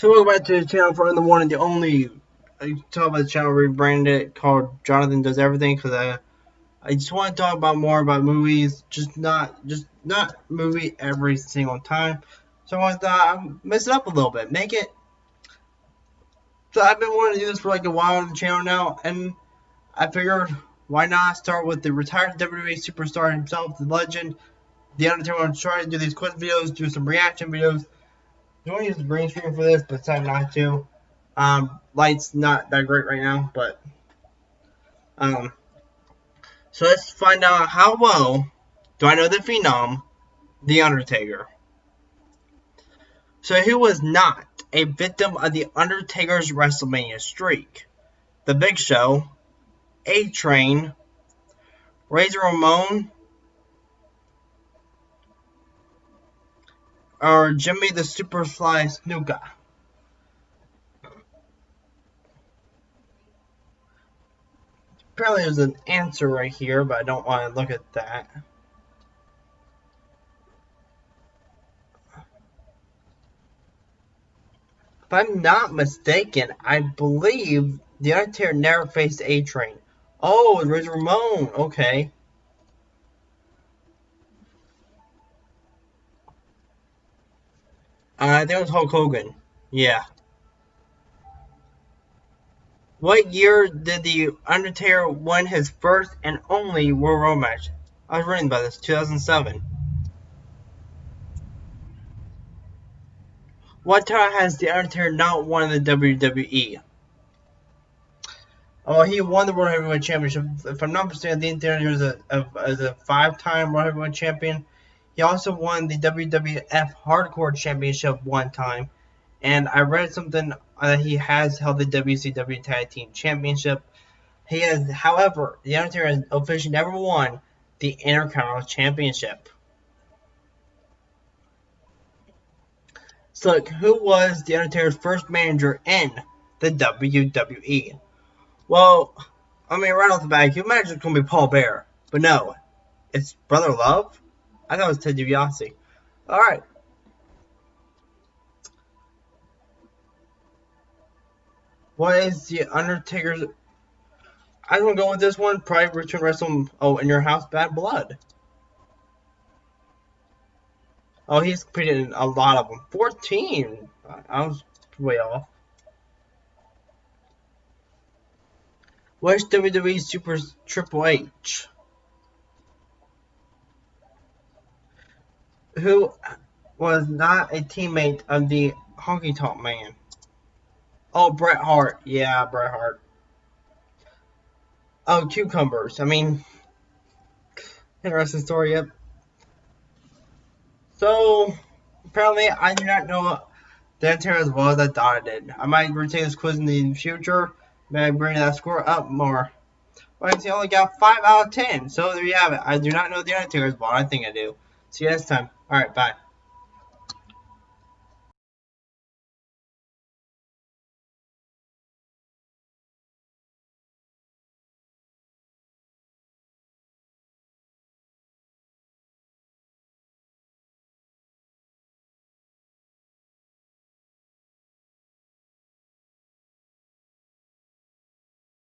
So welcome back to the channel for in the and the only. I talk about the channel rebranded it called Jonathan Does Everything because I I just want to talk about more about movies, just not just not movie every single time. So I thought uh, I'd mess it up a little bit, make it. So I've been wanting to do this for like a while on the channel now, and I figured why not start with the retired WWE superstar himself, the legend, the Undertaker. I'm trying to do these quick videos, do some reaction videos do to use the green screen for this, but decided not to. Um, light's not that great right now, but um, so let's find out how well do I know the Phenom, The Undertaker. So who was not a victim of The Undertaker's WrestleMania streak? The Big Show, A-Train, Razor Ramon, or Jimmy the Superfly Snuka. Apparently there's an answer right here, but I don't want to look at that. If I'm not mistaken, I believe the Undertaker never faced A-Train. Oh, there's Ramon. Okay. Uh, that was Hulk Hogan. Yeah. What year did The Undertaker win his first and only Royal Rumble match? I was reading about this. 2007. What time has The Undertaker not won the WWE? Oh, he won the World Heavyweight Championship. If I'm not mistaken, The Undertaker is a, a, a five-time World Heavyweight Champion. He also won the WWF Hardcore Championship one time. And I read something that he has held the WCW Tag Team Championship. He has, however, The Undertaker has officially never won the Intercontinental Championship. So, who was The Undertaker's first manager in the WWE? Well, I mean, right off the bat, you imagine it's going to be Paul Bearer. But no, it's Brother Love. I thought it was Ted DiBiase. Alright. What is the Undertaker's... I'm to go with this one. Probably Return Wrestle... Oh, In Your House, Bad Blood. Oh, he's competed a lot of them. 14! I was way off. Where's WWE Super Triple H? Who was not a teammate of the Honky Tonk Man. Oh, Bret Hart. Yeah, Bret Hart. Oh, cucumbers. I mean, interesting story, yep. So, apparently, I do not know the answer as well as I thought I did. I might retake this quiz in the future. Maybe I bring that score up more. But I only got 5 out of 10. So there you have it. I do not know the answer as well. I think I do. See you next time. All right, bye.